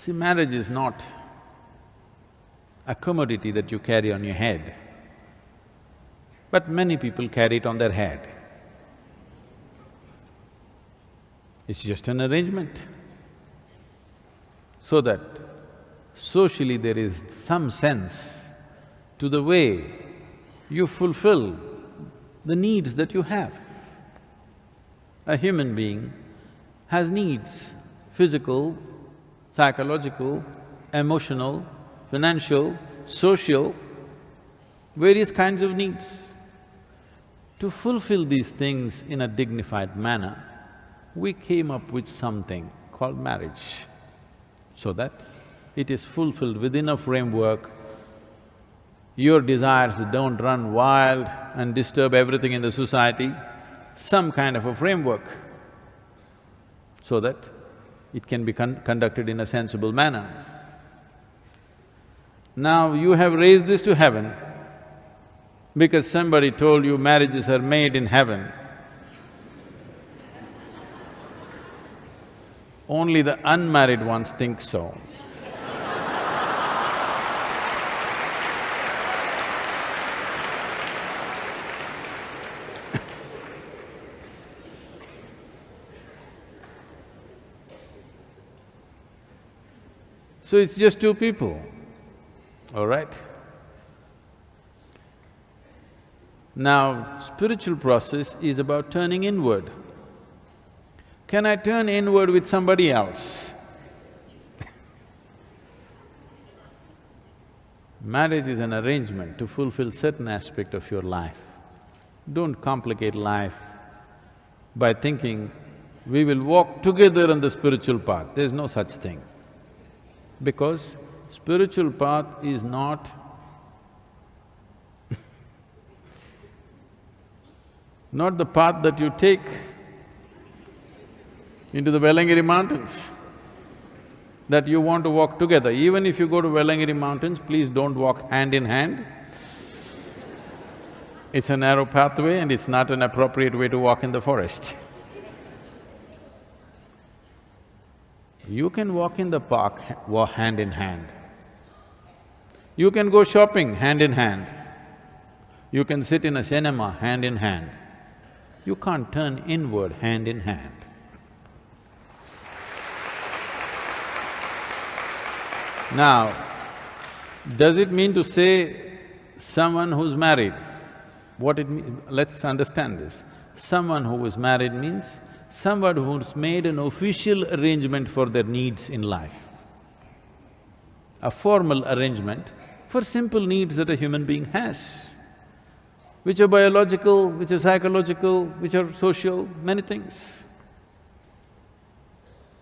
See, marriage is not a commodity that you carry on your head, but many people carry it on their head. It's just an arrangement so that socially there is some sense to the way you fulfill the needs that you have. A human being has needs, physical, psychological, emotional, financial, social, various kinds of needs. To fulfill these things in a dignified manner, we came up with something called marriage, so that it is fulfilled within a framework. Your desires don't run wild and disturb everything in the society, some kind of a framework, so that it can be con conducted in a sensible manner. Now you have raised this to heaven because somebody told you marriages are made in heaven. Only the unmarried ones think so. So it's just two people, all right? Now, spiritual process is about turning inward. Can I turn inward with somebody else? Marriage is an arrangement to fulfill certain aspect of your life. Don't complicate life by thinking, we will walk together on the spiritual path. There's no such thing because spiritual path is not not the path that you take into the Velliangiri mountains, that you want to walk together. Even if you go to Velliangiri mountains, please don't walk hand in hand. It's a narrow pathway and it's not an appropriate way to walk in the forest. You can walk in the park hand in hand. You can go shopping hand in hand. You can sit in a cinema hand in hand. You can't turn inward hand in hand. Now, does it mean to say someone who's married? What it means… let's understand this. Someone who is married means somebody who's made an official arrangement for their needs in life. A formal arrangement for simple needs that a human being has, which are biological, which are psychological, which are social, many things.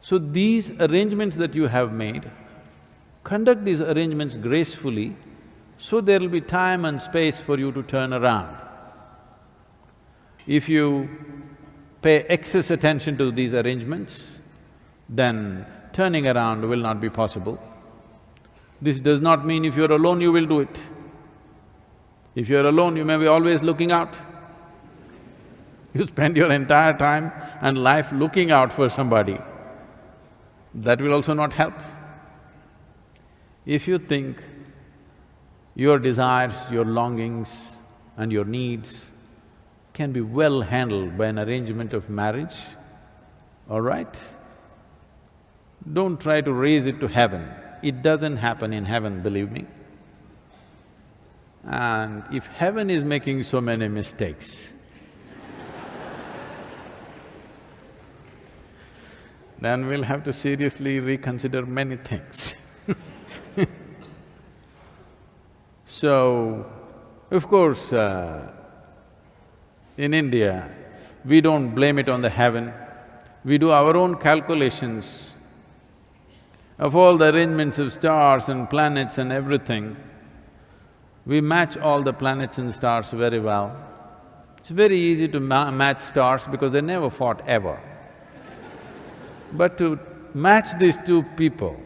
So these arrangements that you have made, conduct these arrangements gracefully so there will be time and space for you to turn around. If you pay excess attention to these arrangements, then turning around will not be possible. This does not mean if you're alone, you will do it. If you're alone, you may be always looking out. You spend your entire time and life looking out for somebody, that will also not help. If you think your desires, your longings and your needs can be well handled by an arrangement of marriage, all right? Don't try to raise it to heaven. It doesn't happen in heaven, believe me. And if heaven is making so many mistakes, then we'll have to seriously reconsider many things So, of course, uh, in India, we don't blame it on the heaven, we do our own calculations of all the arrangements of stars and planets and everything. We match all the planets and stars very well. It's very easy to ma match stars because they never fought ever. But to match these two people,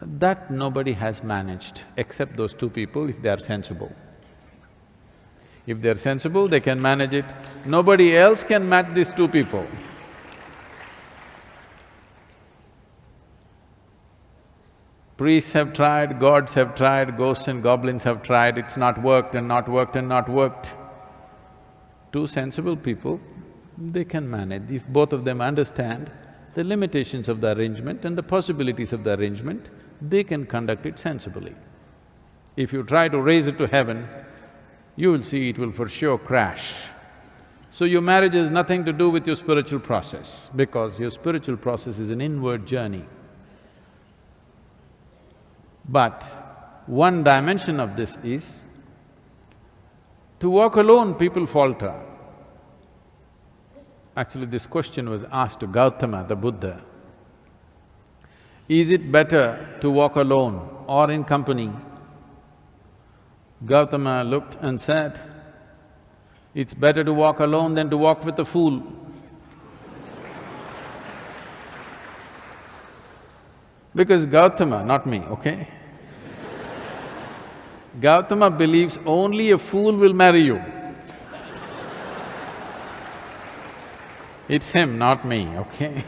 that nobody has managed except those two people if they are sensible. If they're sensible, they can manage it. Nobody else can match these two people. Priests have tried, gods have tried, ghosts and goblins have tried, it's not worked and not worked and not worked. Two sensible people, they can manage. If both of them understand the limitations of the arrangement and the possibilities of the arrangement, they can conduct it sensibly. If you try to raise it to heaven, you will see it will for sure crash. So your marriage has nothing to do with your spiritual process, because your spiritual process is an inward journey. But one dimension of this is, to walk alone, people falter. Actually, this question was asked to Gautama, the Buddha. Is it better to walk alone or in company? Gautama looked and said, it's better to walk alone than to walk with a fool. Because Gautama, not me, okay? Gautama believes only a fool will marry you. It's him, not me, okay?